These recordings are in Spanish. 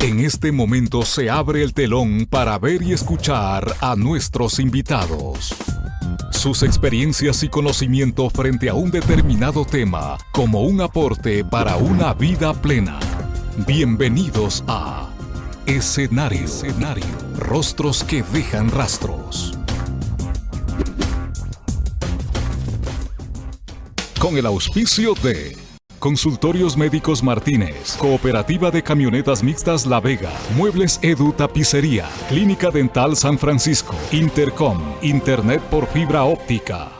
En este momento se abre el telón para ver y escuchar a nuestros invitados. Sus experiencias y conocimiento frente a un determinado tema como un aporte para una vida plena. Bienvenidos a Escenario. Escenario. Rostros que dejan rastros. Con el auspicio de Consultorios Médicos Martínez, Cooperativa de Camionetas Mixtas La Vega, Muebles Edu Tapicería, Clínica Dental San Francisco, Intercom, Internet por fibra óptica.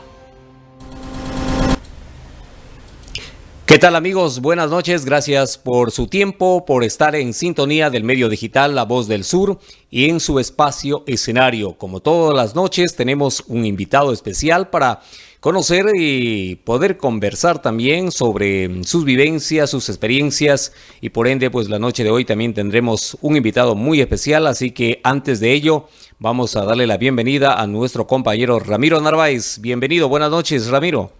¿Qué tal amigos? Buenas noches, gracias por su tiempo, por estar en sintonía del medio digital La Voz del Sur y en su espacio escenario. Como todas las noches tenemos un invitado especial para conocer y poder conversar también sobre sus vivencias, sus experiencias y por ende pues la noche de hoy también tendremos un invitado muy especial, así que antes de ello vamos a darle la bienvenida a nuestro compañero Ramiro Narváez. Bienvenido, buenas noches Ramiro.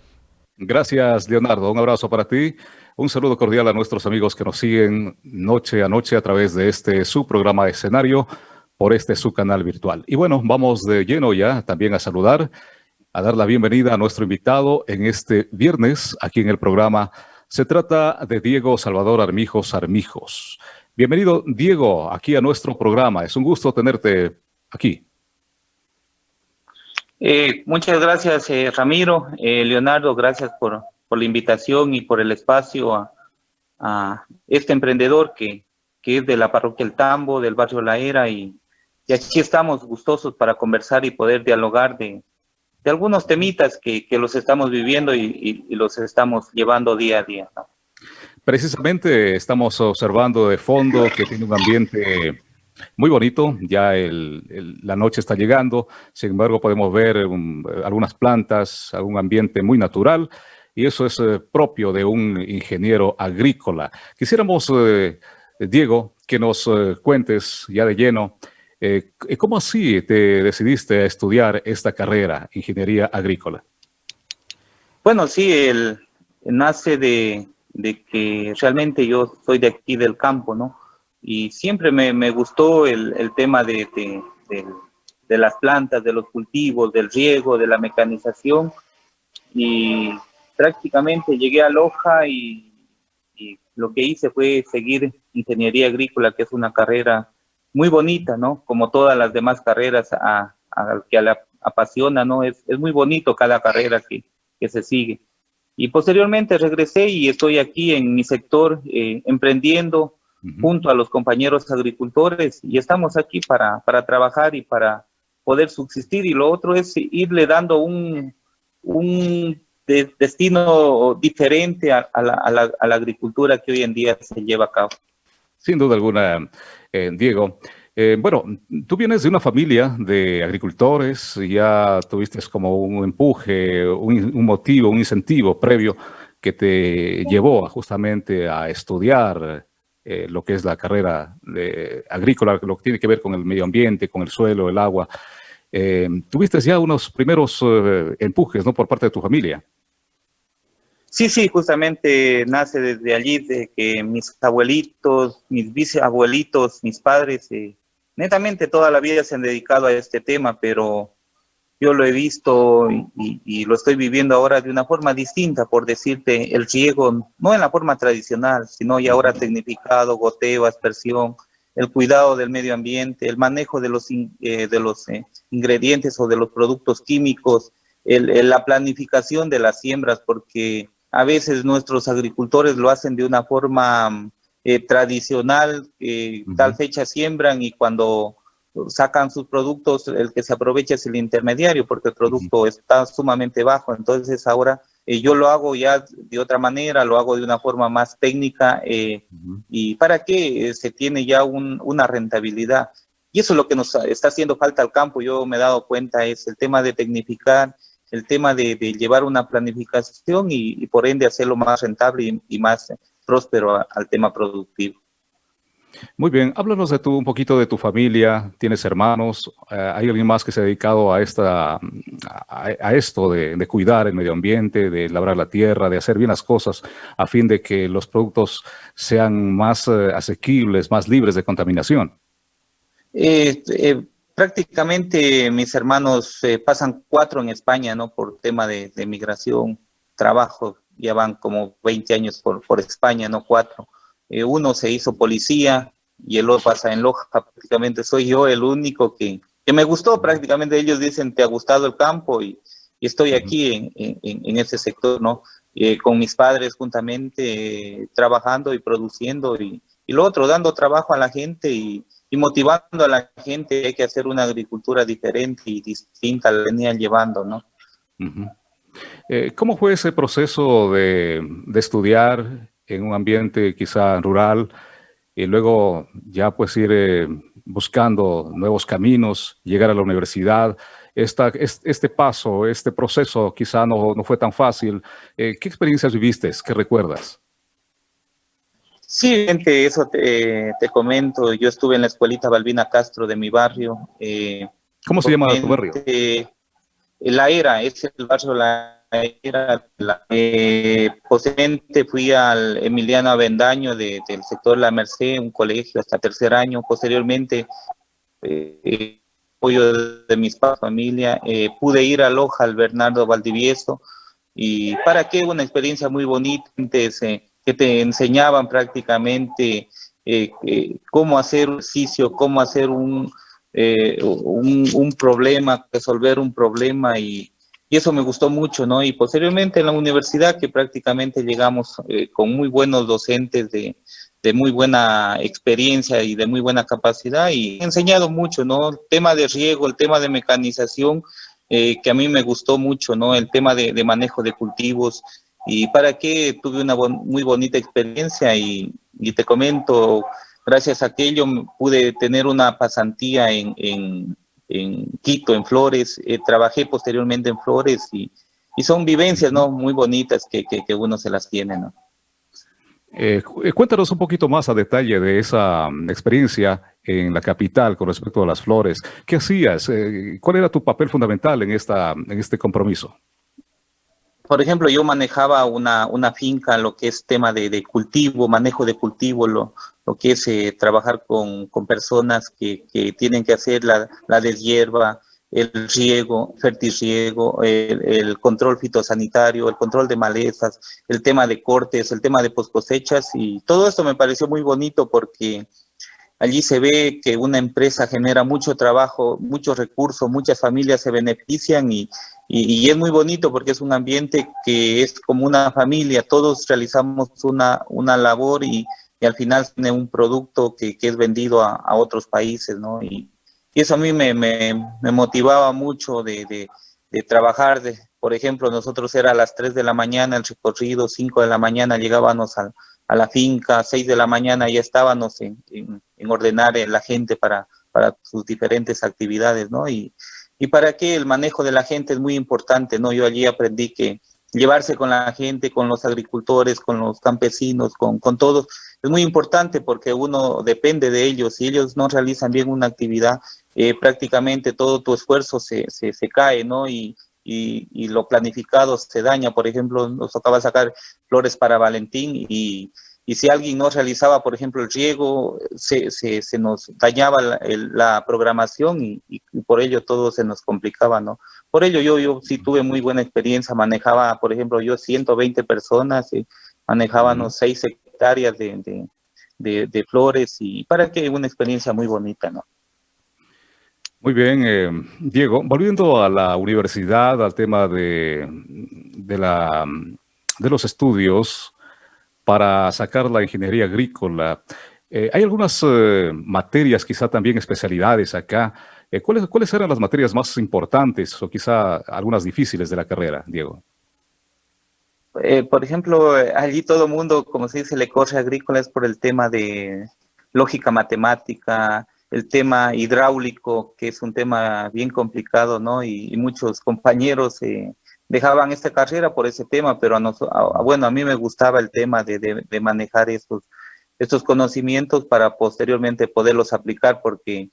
Gracias Leonardo, un abrazo para ti. Un saludo cordial a nuestros amigos que nos siguen noche a noche a través de este su programa escenario por este su canal virtual. Y bueno, vamos de lleno ya también a saludar a dar la bienvenida a nuestro invitado en este viernes aquí en el programa. Se trata de Diego Salvador Armijos Armijos. Bienvenido, Diego, aquí a nuestro programa. Es un gusto tenerte aquí. Eh, muchas gracias, eh, Ramiro. Eh, Leonardo, gracias por, por, la invitación y por el espacio a, este emprendedor que, que, es de la parroquia El Tambo, del barrio La Era, y, y aquí estamos gustosos para conversar y poder dialogar de, de algunos temitas que, que los estamos viviendo y, y, los estamos llevando día a día. Precisamente estamos observando de fondo que tiene un ambiente muy bonito, ya el, el, la noche está llegando, sin embargo podemos ver um, algunas plantas, algún ambiente muy natural y eso es eh, propio de un ingeniero agrícola. Quisiéramos, eh, Diego, que nos eh, cuentes ya de lleno eh, ¿Cómo así te decidiste a estudiar esta carrera, ingeniería agrícola? Bueno, sí, el, nace de, que realmente yo soy de aquí del campo, ¿no? Y siempre me, gustó el, tema de, las plantas, de los cultivos, del riego, de la mecanización. Y prácticamente llegué a Loja y lo que hice fue seguir ingeniería agrícola, que es una carrera muy bonita, ¿no? Como todas las demás carreras a, a que la apasiona, ¿no? Es, es, muy bonito cada carrera que, que, se sigue. Y posteriormente regresé y estoy aquí en mi sector eh, emprendiendo uh -huh. junto a los compañeros agricultores y estamos aquí para, para trabajar y para poder subsistir y lo otro es irle dando un, un de, destino diferente a, a, la, a, la, a la agricultura que hoy en día se lleva a cabo. Sin duda alguna, eh, Diego. Eh, bueno, tú vienes de una familia de agricultores, ya tuviste como un empuje, un, motivo, un incentivo previo que te llevó justamente a estudiar eh, lo que es la carrera de agrícola, lo que tiene que ver con el medio ambiente, con el suelo, el agua. Tuviste ya unos primeros empujes ¿no? por parte de tu familia. Sí, sí, justamente nace desde allí, de que mis abuelitos, mis bisabuelitos, mis padres, eh, netamente toda la vida se han dedicado a este tema, pero yo lo he visto y, lo estoy viviendo ahora de una forma distinta, por decirte, el riego, no en la forma tradicional, sino ya ahora tecnificado, goteo, aspersión, el cuidado del medio ambiente, el manejo de los, eh, de los eh, ingredientes o de los productos químicos, el, la planificación de las siembras, porque a veces nuestros agricultores lo hacen de una forma eh, tradicional, eh, uh -huh. tal fecha siembran y cuando sacan sus productos, el que se aprovecha es el intermediario porque el producto uh -huh. está sumamente bajo. Entonces ahora eh, yo lo hago ya de otra manera, lo hago de una forma más técnica uh -huh. y para que se tiene ya un, una rentabilidad. Y eso es lo que nos está haciendo falta al campo, yo me he dado cuenta, es el tema de tecnificar, el tema de, de llevar una planificación y, y, por ende hacerlo más rentable y, y más próspero a, al tema productivo. Muy bien, háblanos de tu, un poquito de tu familia, tienes hermanos, eh, ¿hay alguien más que se ha dedicado a, esta, a, esto de, cuidar el medio ambiente, de labrar la tierra, de hacer bien las cosas a fin de que los productos sean más eh, asequibles, más libres de contaminación? Eh, prácticamente mis hermanos pasan cuatro en España, ¿no? Por tema de, de migración, trabajo, ya van como 20 años por, por España, no cuatro eh, uno se hizo policía y el otro pasa en Loja, prácticamente soy yo el único que, que me gustó, prácticamente ellos dicen, te ha gustado el campo y, estoy aquí en, en, ese sector, ¿no? Eh, con mis padres juntamente eh, trabajando y produciendo y, y, lo otro, dando trabajo a la gente y, y, motivando a la gente, hay que hacer una agricultura diferente y distinta, la venían llevando, ¿no? ¿Cómo fue ese proceso de, de estudiar en un ambiente quizá rural y luego ya pues ir eh, buscando nuevos caminos, llegar a la universidad. Esta, este paso, este proceso quizá no, no fue tan fácil. Eh, ¿Qué experiencias viviste? ¿Qué recuerdas? Sí, gente, eso te, te, comento. Yo estuve en la escuelita Balbina Castro de mi barrio. Eh, ¿Cómo se llama tu barrio? la Era, es el barrio La era la, eh, posteriormente fui al Emiliano Avendaño del sector La Merced, un colegio hasta tercer año. Posteriormente, eh, apoyo de, mis padres, familia, eh, pude ir a Loja, al Bernardo Valdivieso, y para qué una experiencia muy bonita, que te enseñaban prácticamente eh, cómo hacer ejercicio, cómo hacer un, un, un problema, resolver un problema y eso me gustó mucho, ¿no? Y posteriormente en la universidad que prácticamente llegamos eh, con muy buenos docentes de, de, muy buena experiencia y de muy buena capacidad y he enseñado mucho, ¿no? El tema de riego, el tema de mecanización, eh, que a mí me gustó mucho, ¿no? El tema de manejo de cultivos y para qué tuve una muy bonita experiencia y, te comento, gracias a aquello pude tener una pasantía en, en en Quito, en Flores, eh, trabajé posteriormente en Flores y, son vivencias ¿no? muy bonitas que, que, uno se las tiene. ¿no? Eh, eh, cuéntanos un poquito más a detalle de esa mm, experiencia en la capital con respecto a las flores. ¿Qué hacías? ¿Cuál era tu papel fundamental en, esta, en este compromiso? Por ejemplo, yo manejaba una, una finca, lo que es tema de, de cultivo, manejo de cultivo, lo, lo que es eh, trabajar con, con, personas que, que, tienen que hacer la, la deshierba, el riego, fertirriego, el, el, control fitosanitario, el control de malezas, el tema de cortes, el tema de poscosechas y todo esto me pareció muy bonito porque allí se ve que una empresa genera mucho trabajo, muchos recursos, muchas familias se benefician y, y, es muy bonito porque es un ambiente que es como una familia, todos realizamos una, una labor y al final tiene un producto que, que es vendido a, a, otros países, ¿no? Y, eso a mí me, me, motivaba mucho de, de, trabajar, de, por ejemplo, nosotros era a las 3 de la mañana el recorrido, 5 de la mañana llegábamos a, a la finca, 6 de la mañana ya estábamos en, en, en ordenar la gente para, para sus diferentes actividades, ¿no? Y, y para qué el manejo de la gente es muy importante, ¿no? Yo allí aprendí que llevarse con la gente, con los agricultores, con los campesinos, con, con todos, es muy importante porque uno depende de ellos. Si ellos no realizan bien una actividad, eh, prácticamente todo tu esfuerzo se, se, se cae, ¿no? Y, y, y, lo planificado se daña. Por ejemplo, nos tocaba sacar flores para Valentín y, y si alguien no realizaba, por ejemplo, el riego, se, se, se nos dañaba la, el, la programación y, y, por ello todo se nos complicaba, ¿no? Por ello yo, yo sí tuve muy buena experiencia, manejaba, por ejemplo, yo 120 personas, y manejábamos seis hectáreas de, de, de, de, flores y para que una experiencia muy bonita, ¿no? Muy bien, eh, Diego, volviendo a la universidad, al tema de, de, la, de los estudios para sacar la ingeniería agrícola, eh, hay algunas eh, materias, quizá también especialidades acá. Eh, ¿cuáles, ¿Cuáles eran las materias más importantes o quizá algunas difíciles de la carrera, Diego? Por ejemplo, allí todo mundo, como se dice, le corre agrícola es por el tema de lógica matemática, el tema hidráulico, que es un tema bien complicado, ¿no? Y, muchos compañeros dejaban esta carrera por ese tema, pero a, bueno, a mí me gustaba el tema de, de, manejar estos, estos conocimientos para posteriormente poderlos aplicar, porque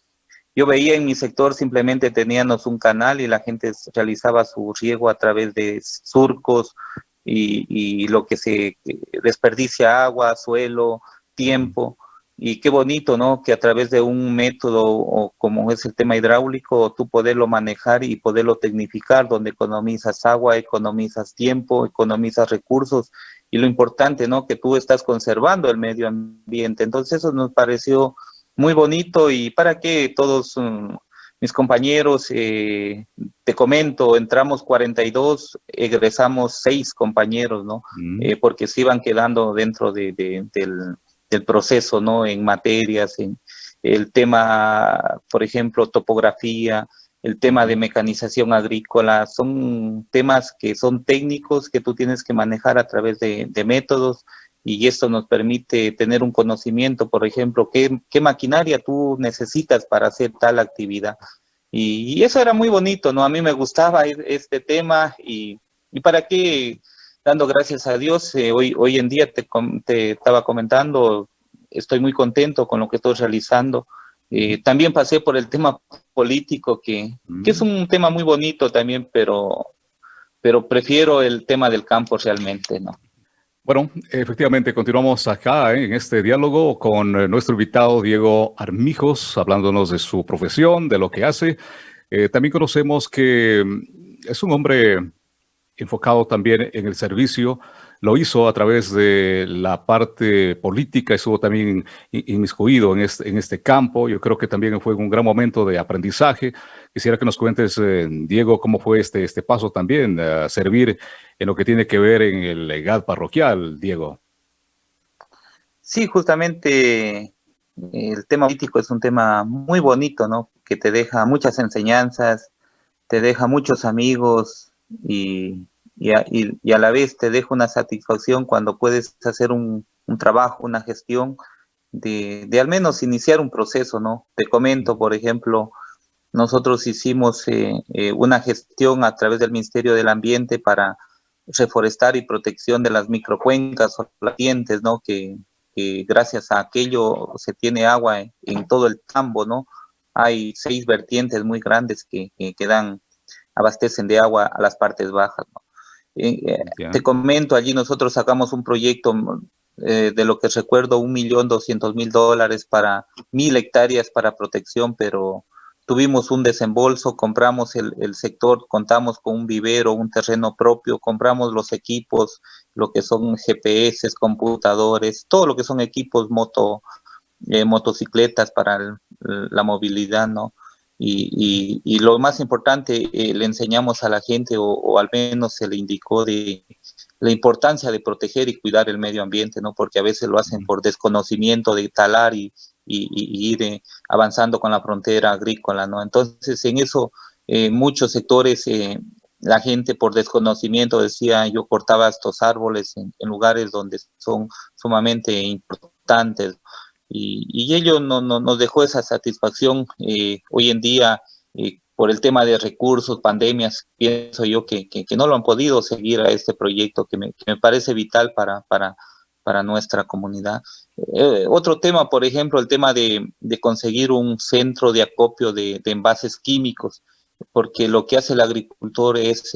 yo veía en mi sector simplemente teníamos un canal y la gente realizaba su riego a través de surcos y, y lo que se desperdicia agua, suelo, tiempo. Y qué bonito, ¿no? Que a través de un método o como es el tema hidráulico, tú poderlo manejar y poderlo tecnificar, donde economizas agua, economizas tiempo, economizas recursos. Y lo importante, ¿no? Que tú estás conservando el medio ambiente. Entonces eso nos pareció muy bonito y para que todos um, mis compañeros, eh, te comento, entramos 42, egresamos 6 compañeros, ¿no? Mm. Eh, porque se iban quedando dentro de, del, del, proceso, ¿no? En materias, en el tema, por ejemplo, topografía, el tema de mecanización agrícola, son temas que son técnicos que tú tienes que manejar a través de, métodos y esto nos permite tener un conocimiento, por ejemplo, qué, maquinaria tú necesitas para hacer tal actividad. Y, eso era muy bonito, ¿no? A mí me gustaba e, este tema y para qué, dando gracias a Dios, eh, hoy, hoy en día te, te, estaba comentando, estoy muy contento con lo que estoy realizando. Eh, también pasé por el tema político, que, que, es mm. un tema muy bonito también, pero, pero prefiero el tema del campo realmente, ¿no? Bueno, efectivamente, continuamos acá ¿eh? en este diálogo con eh, nuestro invitado Diego Armijos, hablándonos de su profesión, de lo que hace. Eh, también conocemos que mm, es un hombre enfocado también en el servicio lo hizo a través de la parte política, estuvo también inmiscuido en este, en este campo. Yo creo que también fue un gran momento de aprendizaje. Quisiera que nos cuentes, eh, Diego, cómo fue este, este paso también, a servir en lo que tiene que ver en el legado parroquial, Diego. Sí, justamente el tema político es un tema muy bonito, ¿no? Que te deja muchas enseñanzas, te deja muchos amigos y y a, la vez te deja una satisfacción cuando puedes hacer un, trabajo, una gestión, de, al menos iniciar un proceso, ¿no? Te comento, por ejemplo, nosotros hicimos eh, eh, una gestión a través del Ministerio del Ambiente para reforestar y protección de las microcuencas o vertientes, ¿no? Que, gracias a aquello se tiene agua en, todo el tambo, ¿no? Hay seis vertientes muy grandes que, que dan, abastecen de agua a las partes bajas, ¿no? Eh, te comento, allí nosotros sacamos un proyecto eh, de lo que recuerdo, un millón doscientos mil dólares para mil hectáreas para protección, pero tuvimos un desembolso, compramos el, sector, contamos con un vivero, un terreno propio, compramos los equipos, lo que son GPS, computadores, todo lo que son equipos moto, eh, motocicletas para la movilidad, ¿no? Y, y, lo más importante, eh, le enseñamos a la gente, o, al menos se le indicó de la importancia de proteger y cuidar el medio ambiente, ¿no? Porque a veces lo hacen por desconocimiento de talar y, y ir eh, avanzando con la frontera agrícola, ¿no? Entonces, en eso, eh, muchos sectores, la gente por desconocimiento decía, yo cortaba estos árboles en, en lugares donde son sumamente importantes, y, ello no, nos dejó esa satisfacción eh, hoy en día eh, por el tema de recursos, pandemias, pienso yo que, no lo han podido seguir a este proyecto que me, parece vital para, para, para nuestra comunidad. Eh, otro tema, por ejemplo, el tema de, conseguir un centro de acopio de, envases químicos, porque lo que hace el agricultor es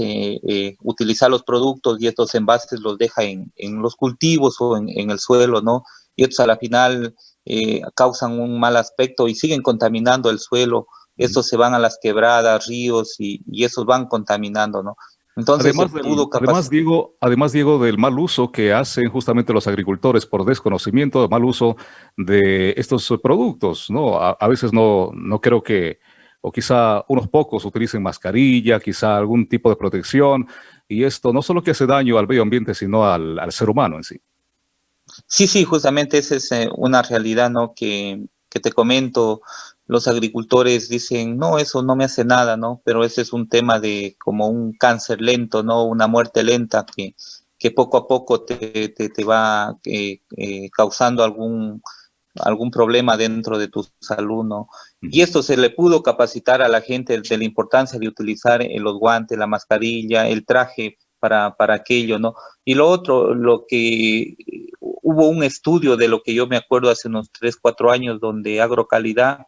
utilizar los productos y estos envases los deja en, los cultivos o en, en, el suelo, ¿no? Y estos a la final eh, causan un mal aspecto y siguen contaminando el suelo. Estos se van a las quebradas, ríos y, esos van contaminando, ¿no? Entonces, además, Diego, además, Diego, del mal uso que hacen justamente los agricultores por desconocimiento, mal uso de estos productos, ¿no? A, veces no, no creo que, o quizá unos pocos utilicen mascarilla, quizá algún tipo de protección, y esto no solo que hace daño al medio ambiente, sino al ser humano en sí. Sí, sí, justamente esa es eh, una realidad, ¿no? Que, que te comento, los agricultores dicen, no, eso no me hace nada, ¿no? Pero ese es un tema de como un cáncer lento, ¿no? Una muerte lenta que, que poco a poco te, te, va eh, eh, causando algún, algún problema dentro de tu salud, ¿no? Y esto se le pudo capacitar a la gente de la importancia de utilizar los guantes, la mascarilla, el traje para, para aquello, ¿no? Y lo otro, lo que hubo un estudio de lo que yo me acuerdo hace unos 3, 4 años donde Agrocalidad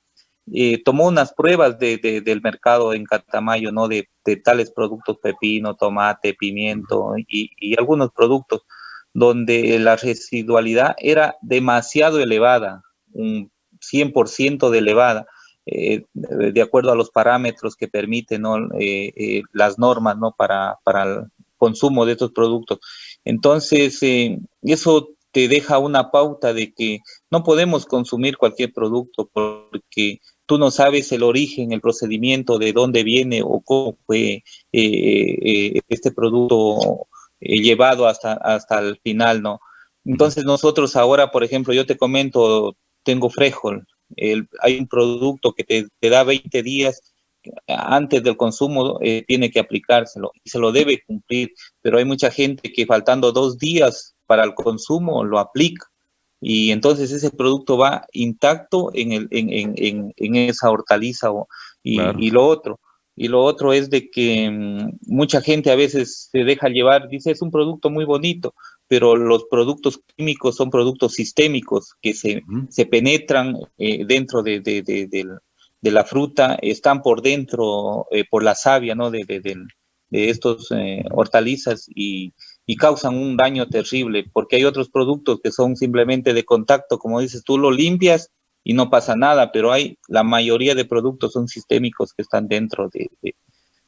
eh, tomó unas pruebas de, del mercado en Catamayo, ¿no? De, tales productos, pepino, tomate, pimiento y, y, algunos productos, donde la residualidad era demasiado elevada, un 100% de elevada, eh, de acuerdo a los parámetros que permiten ¿no? Eh, las normas ¿no? para, para el consumo de estos productos. Entonces, eso te deja una pauta de que no podemos consumir cualquier producto porque tú no sabes el origen, el procedimiento, de dónde viene o cómo fue eh, eh, este producto eh, llevado hasta, hasta el final, ¿no? Entonces nosotros ahora, por ejemplo, yo te comento, tengo Frejol, hay un producto que te, da 20 días antes del consumo, tiene que aplicárselo y se lo debe cumplir, pero hay mucha gente que faltando dos días para el consumo lo aplica. Y entonces ese producto va intacto en, el, en, en, en esa hortaliza y, y, lo otro. Y lo otro es de que mm, mucha gente a veces se deja llevar, dice es un producto muy bonito, pero los productos químicos son productos sistémicos que se, se penetran eh, dentro de, de, de, de, la fruta, están por dentro, eh, por la savia ¿no? de, estos eh, hortalizas y, y causan un daño terrible, porque hay otros productos que son simplemente de contacto, como dices, tú lo limpias y no pasa nada, pero hay la mayoría de productos son sistémicos que están dentro de,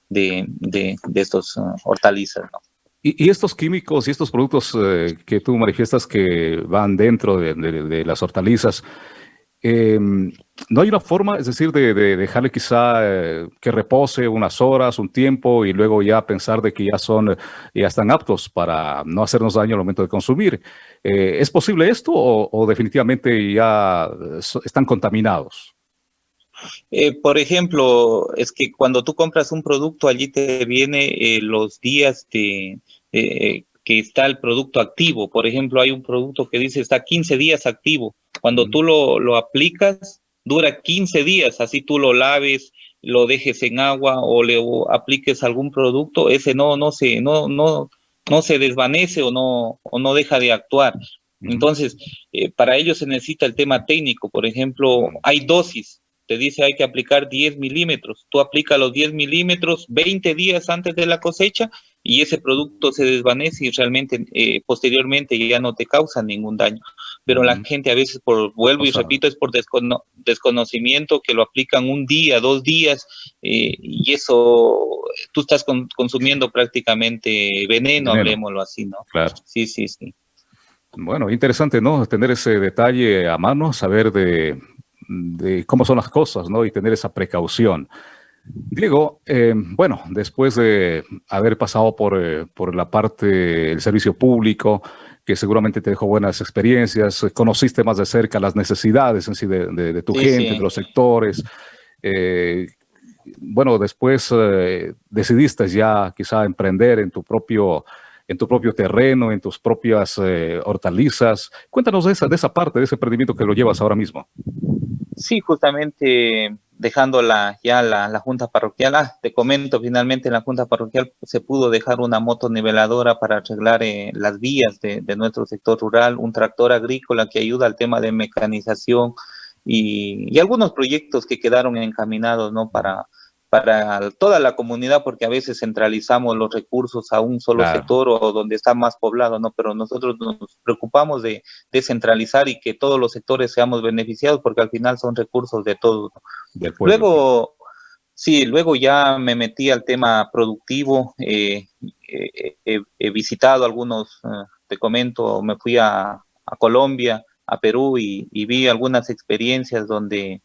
de, de, de estos uh, hortalizas. ¿no? Y, y, estos químicos y estos productos eh, que tú manifiestas que van dentro de, las hortalizas, eh, ¿No hay una forma, es decir, de, de dejarle quizá eh, que repose unas horas, un tiempo y luego ya pensar de que ya son, ya están aptos para no hacernos daño al momento de consumir? Eh, ¿Es posible esto o, definitivamente ya están contaminados? Eh, por ejemplo, es que cuando tú compras un producto, allí te viene eh, los días de, eh, que está el producto activo. Por ejemplo, hay un producto que dice está 15 días activo. Cuando tú lo, lo aplicas, dura 15 días, así tú lo laves, lo dejes en agua o le apliques algún producto, ese no, no se, no, no, no se desvanece o no, o no deja de actuar. Entonces, eh, para ello se necesita el tema técnico. Por ejemplo, hay dosis. Te dice hay que aplicar 10 milímetros. Tú aplicas los 10 milímetros 20 días antes de la cosecha y ese producto se desvanece y realmente eh, posteriormente ya no te causa ningún daño. Pero uh -huh. la gente a veces, por vuelvo o y sea, repito, es por descono desconocimiento que lo aplican un día, dos días eh, y eso, tú estás con consumiendo prácticamente veneno, veneno, hablemoslo así, ¿no? Claro. Sí, sí, sí. Bueno, interesante, ¿no? Tener ese detalle a mano, saber de, de cómo son las cosas, ¿no? Y tener esa precaución. Diego, eh, bueno, después de haber pasado por, eh, por la parte del servicio público, que seguramente te dejó buenas experiencias, conociste más de cerca las necesidades en sí de, de, de tu sí, gente, sí. de los sectores. Eh, bueno, después eh, decidiste ya quizá emprender en tu propio en tu propio terreno, en tus propias eh, hortalizas. Cuéntanos de esa, de esa parte, de ese emprendimiento que lo llevas ahora mismo. Sí, justamente dejando la, ya la, la, junta parroquial, ah, te comento, finalmente en la junta parroquial se pudo dejar una moto niveladora para arreglar eh, las vías de, de, nuestro sector rural, un tractor agrícola que ayuda al tema de mecanización y, y algunos proyectos que quedaron encaminados, ¿no? Para, para toda la comunidad, porque a veces centralizamos los recursos a un solo claro. sector o donde está más poblado, ¿no? Pero nosotros nos preocupamos de descentralizar y que todos los sectores seamos beneficiados, porque al final son recursos de todos. ¿no? Luego, sí, luego ya me metí al tema productivo, eh, eh, eh, he visitado algunos, eh, te comento, me fui a, a Colombia, a Perú y, y vi algunas experiencias donde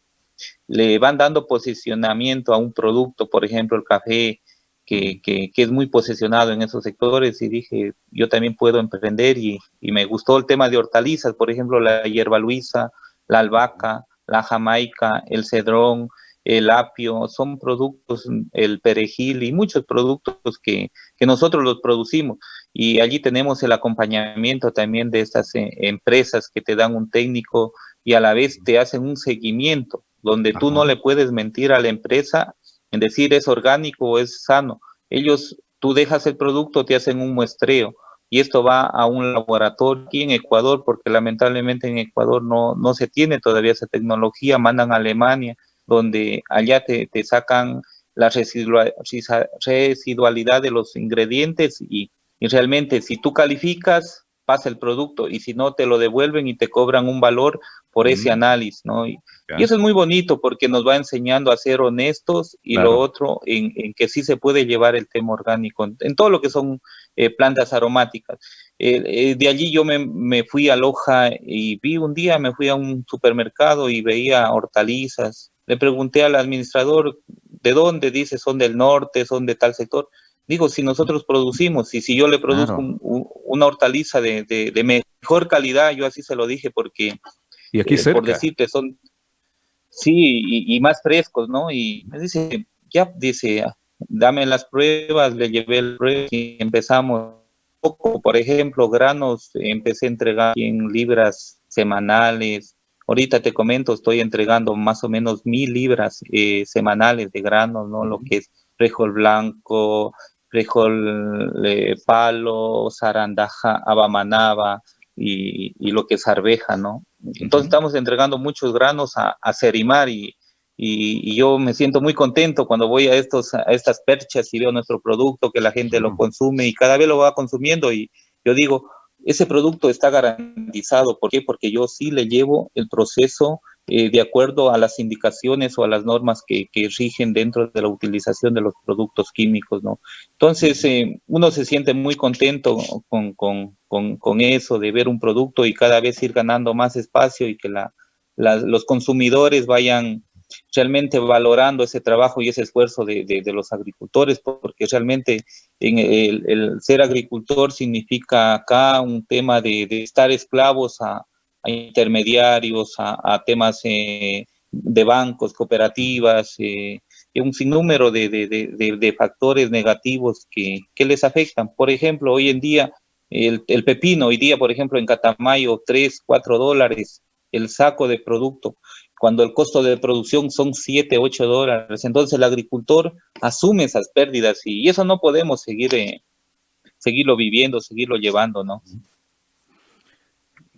le van dando posicionamiento a un producto, por ejemplo, el café, que, que, que, es muy posicionado en esos sectores y dije, yo también puedo emprender y, y, me gustó el tema de hortalizas, por ejemplo, la hierba luisa, la albahaca, la jamaica, el cedrón, el apio, son productos, el perejil y muchos productos que, que nosotros los producimos. Y allí tenemos el acompañamiento también de estas eh, empresas que te dan un técnico y a la vez te hacen un seguimiento donde tú no le puedes mentir a la empresa en decir es orgánico o es sano. Ellos, tú dejas el producto, te hacen un muestreo y esto va a un laboratorio aquí en Ecuador, porque lamentablemente en Ecuador no, no se tiene todavía esa tecnología, mandan a Alemania, donde allá te, te sacan la residualidad de los ingredientes y, y realmente si tú calificas, pasa el producto y si no te lo devuelven y te cobran un valor por ese análisis, ¿no? Y, eso es muy bonito porque nos va enseñando a ser honestos y lo otro en, que sí se puede llevar el tema orgánico en, todo lo que son eh, plantas aromáticas. Eh, de allí yo me, me, fui a Loja y vi un día, me fui a un supermercado y veía hortalizas. Le pregunté al administrador, ¿de dónde? Dice, son del norte, son de tal sector. Digo, si nosotros producimos y si yo le produzco una hortaliza de, mejor calidad, yo así se lo dije porque, y aquí eh, por decirte, son, sí, y, más frescos, ¿no? Y me dice, ya, dice, dame las pruebas, le llevé el prueba y empezamos. Poco, por ejemplo, granos, empecé a entregar en libras semanales. Ahorita te comento, estoy entregando más o menos mil libras eh, semanales de granos, ¿no? Lo que es frijol blanco, frijol eh, palo, zarandaja, abamanaba y, y, lo que es arveja, ¿no? Entonces estamos entregando muchos granos a, a Cerimar y, y, yo me siento muy contento cuando voy a, estos, a estas perchas y veo nuestro producto, que la gente lo consume y cada vez lo va consumiendo y yo digo, ese producto está garantizado. ¿Por qué? Porque yo sí le llevo el proceso eh, de acuerdo a las indicaciones o a las normas que, rigen dentro de la utilización de los productos químicos, ¿no? Entonces, eh, uno se siente muy contento con, con, eso, de ver un producto y cada vez ir ganando más espacio y que la, los consumidores vayan realmente valorando ese trabajo y ese esfuerzo de, los agricultores, porque realmente en el, ser agricultor significa acá un tema de estar esclavos a, a intermediarios, a, temas eh, de bancos, cooperativas, eh, un sinnúmero de, de, factores negativos que, que, les afectan. Por ejemplo, hoy en día, el, el, pepino, hoy día, por ejemplo, en Catamayo, 3, 4 dólares el saco de producto, cuando el costo de producción son 7, 8 dólares. Entonces el agricultor asume esas pérdidas y, eso no podemos seguir, eh, seguirlo viviendo, seguirlo llevando, ¿no?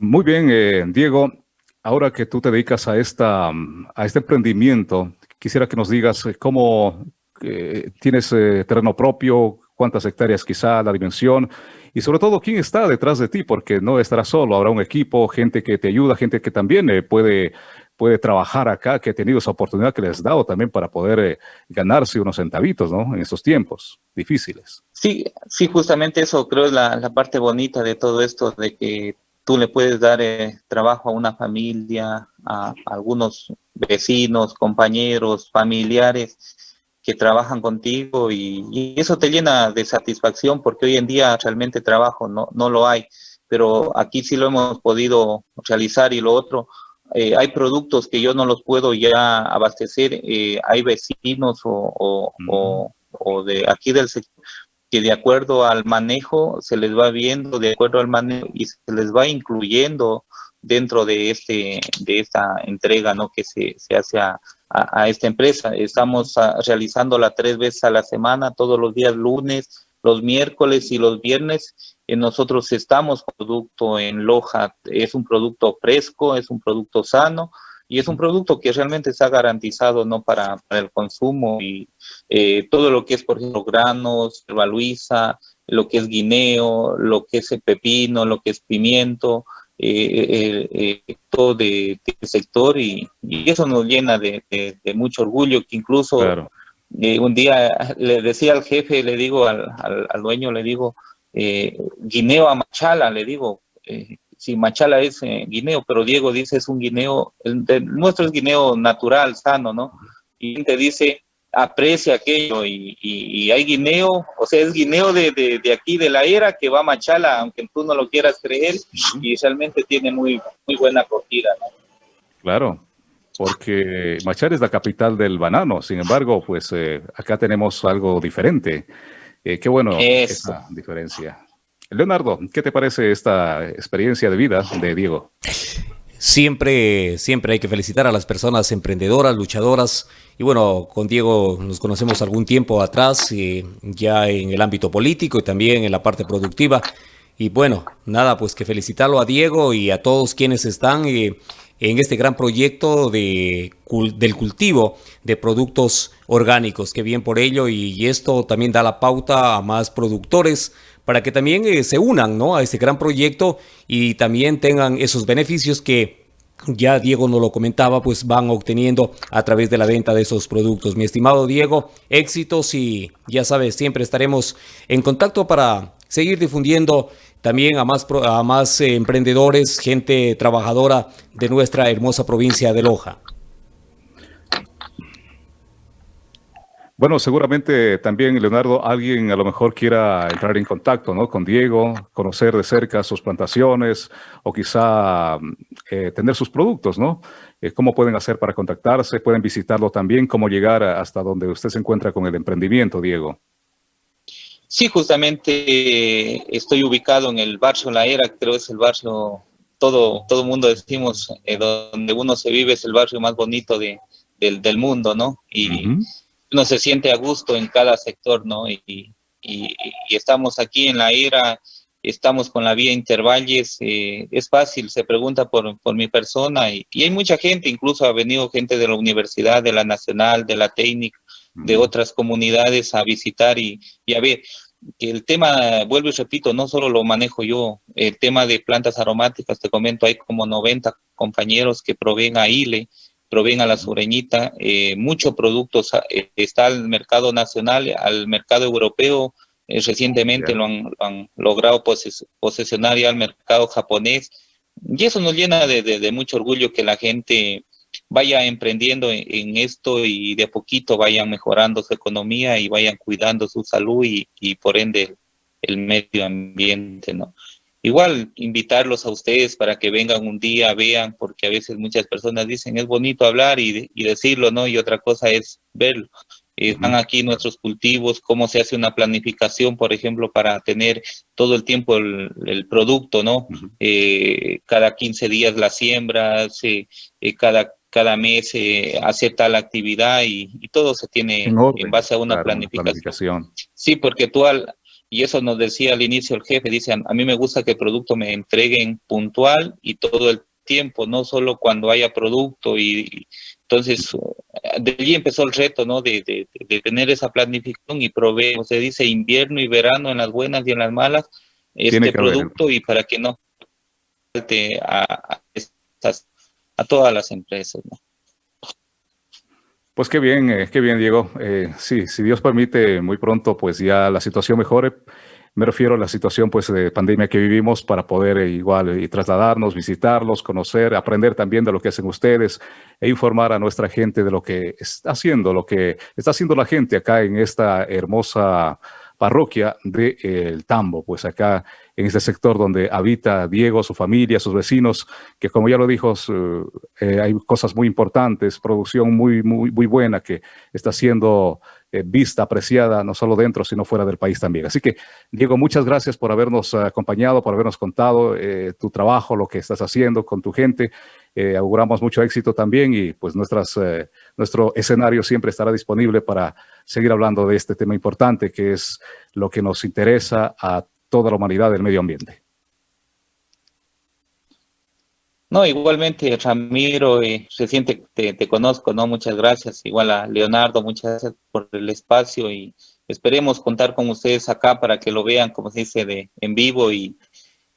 Muy bien, eh, Diego. Ahora que tú te dedicas a, esta, a este emprendimiento, quisiera que nos digas eh, cómo eh, tienes terreno propio, cuántas hectáreas quizá, la dimensión y sobre todo quién está detrás de ti, porque no estarás solo, habrá un equipo, gente que te ayuda, gente que también puede, puede trabajar acá, que ha tenido esa oportunidad que les has dado también para poder ganarse unos centavitos, ¿no? En estos tiempos difíciles. Sí, sí, justamente eso creo es la, la parte bonita de todo esto, de que tú le puedes dar eh, trabajo a una familia, a, algunos vecinos, compañeros, familiares que trabajan contigo y, eso te llena de satisfacción porque hoy en día realmente trabajo no, no lo hay, pero aquí sí lo hemos podido realizar y lo otro, eh, hay productos que yo no los puedo ya abastecer, eh, hay vecinos o, o, o de aquí del sector que de acuerdo al manejo se les va viendo, de acuerdo al manejo y se les va incluyendo dentro de este de esta entrega ¿no? que se, se hace a, a, esta empresa. Estamos ah, realizándola tres veces a la semana, todos los días lunes, los miércoles y los viernes. Y nosotros estamos producto en Loja, es un producto fresco, es un producto sano, y es un producto que realmente está garantizado no para, el consumo y eh, todo lo que es, por ejemplo, granos, luisa, lo que es guineo, lo que es el pepino, lo que es pimiento, eh, eh, todo de, sector y, eso nos llena de, mucho orgullo que incluso un día le decía al jefe, le digo al, al dueño, le digo, guineo a machala, le digo, si Machala es eh, guineo, pero Diego dice es un guineo, el, nuestro es guineo natural, sano, ¿no? Y te dice, aprecia aquello y, hay guineo, o sea, es guineo de, de, aquí, de la era que va a Machala, aunque tú no lo quieras creer, y realmente tiene muy, muy buena acogida, ¿no? Claro, porque Machala es la capital del banano, sin embargo, pues eh, acá tenemos algo diferente. Eh, qué bueno esa diferencia. Leonardo, ¿qué te parece esta experiencia de vida de Diego? Siempre, siempre hay que felicitar a las personas emprendedoras, luchadoras. Y bueno, con Diego nos conocemos algún tiempo atrás, eh, ya en el ámbito político y también en la parte productiva. Y bueno, nada, pues que felicitarlo a Diego y a todos quienes están eh, en este gran proyecto de, del cultivo de productos orgánicos. Que bien por ello y esto también da la pauta a más productores para que también eh, se unan ¿no? a este gran proyecto y también tengan esos beneficios que ya Diego nos lo comentaba, pues van obteniendo a través de la venta de esos productos. Mi estimado Diego, éxitos y ya sabes, siempre estaremos en contacto para seguir difundiendo también a más, a más eh, emprendedores, gente trabajadora de nuestra hermosa provincia de Loja. Bueno, seguramente también, Leonardo, alguien a lo mejor quiera entrar en contacto ¿no? con Diego, conocer de cerca sus plantaciones o quizá eh, tener sus productos, ¿no? Eh, ¿Cómo pueden hacer para contactarse? ¿Pueden visitarlo también? ¿Cómo llegar hasta donde usted se encuentra con el emprendimiento, Diego? Sí, justamente estoy ubicado en el barrio La Era, creo que es el barrio, todo todo mundo decimos, eh, donde uno se vive, es el barrio más bonito de, del, mundo, ¿no? Y uno se siente a gusto en cada sector, ¿no? Y, estamos aquí en la era, estamos con la vía Intervalles, eh, es fácil, se pregunta por, mi persona y, hay mucha gente, incluso ha venido gente de la universidad, de la nacional, de la técnica, de otras comunidades a visitar y, y a ver, que el tema, vuelvo y repito, no solo lo manejo yo, el tema de plantas aromáticas, te comento, hay como 90 compañeros que proveen a ILE, proveen a la sureñita, eh, muchos productos, eh, está al mercado nacional, al mercado europeo, eh, recientemente lo han, logrado posesionar ya al mercado japonés, y eso nos llena de, mucho orgullo que la gente vaya emprendiendo en, esto y de poquito vayan mejorando su economía y vayan cuidando su salud y, y por ende el medio ambiente, ¿no? Igual invitarlos a ustedes para que vengan un día, vean, porque a veces muchas personas dicen es bonito hablar y, decirlo, ¿no? Y otra cosa es verlo. Están aquí nuestros cultivos, cómo se hace una planificación, por ejemplo, para tener todo el tiempo el, producto, ¿no? Eh, cada 15 días la siembra, se, eh, cada, cada mes hace tal actividad y, todo se tiene en, base a una planificación. planificación. Sí, porque tú al, y eso nos decía al inicio el jefe, dice, a mí me gusta que el producto me entreguen puntual y todo el tiempo, no solo cuando haya producto. Y, entonces, de allí empezó el reto, ¿no? De, tener esa planificación y proveer, se dice, invierno y verano en las buenas y en las malas, este producto y para que no a, a, a todas las empresas, ¿no? Pues qué bien, eh, qué bien, Diego. Eh, sí, si Dios permite, muy pronto, pues ya la situación mejore. Me refiero a la situación, pues, de pandemia que vivimos para poder eh, igual y trasladarnos, visitarlos, conocer, aprender también de lo que hacen ustedes e informar a nuestra gente de lo que está haciendo, lo que está haciendo la gente acá en esta hermosa parroquia de El Tambo, pues acá en este sector donde habita Diego, su familia, sus vecinos, que como ya lo dijo, eh, hay cosas muy importantes, producción muy, muy, muy buena que está siendo eh, vista, apreciada, no solo dentro, sino fuera del país también. Así que, Diego, muchas gracias por habernos acompañado, por habernos contado eh, tu trabajo, lo que estás haciendo con tu gente. auguramos mucho éxito también y pues nuestras, nuestro escenario siempre estará disponible para seguir hablando de este tema importante que es lo que nos interesa a toda la humanidad del medio ambiente. No, igualmente, Ramiro, eh, reciente te, te, conozco, ¿no? Muchas gracias. Igual a Leonardo, muchas gracias por el espacio y esperemos contar con ustedes acá para que lo vean, como se dice, de, en vivo y,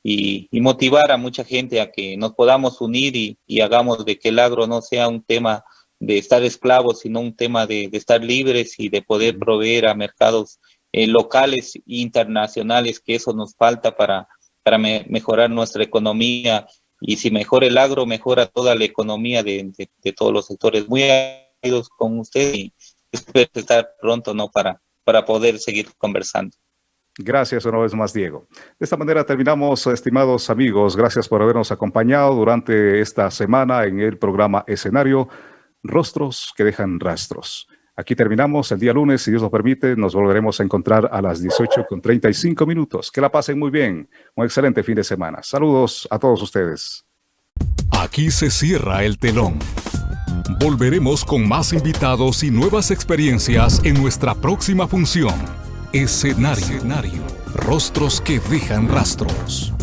y, motivar a mucha gente a que nos podamos unir y, y, hagamos de que el agro no sea un tema de estar esclavos, sino un tema de, estar libres y de poder proveer a mercados eh, locales e internacionales, que eso nos falta para, para mejorar nuestra economía. Y si mejora el agro, mejora toda la economía de, todos los sectores. Muy agradecidos con usted y espero estar pronto ¿no? para, para poder seguir conversando. Gracias una vez más, Diego. De esta manera terminamos, estimados amigos. Gracias por habernos acompañado durante esta semana en el programa Escenario Rostros que dejan rastros. Aquí terminamos el día lunes, si Dios lo permite, nos volveremos a encontrar a las 18 con 35 minutos. Que la pasen muy bien, un excelente fin de semana. Saludos a todos ustedes. Aquí se cierra el telón. Volveremos con más invitados y nuevas experiencias en nuestra próxima función. Escenario Rostros que dejan rastros.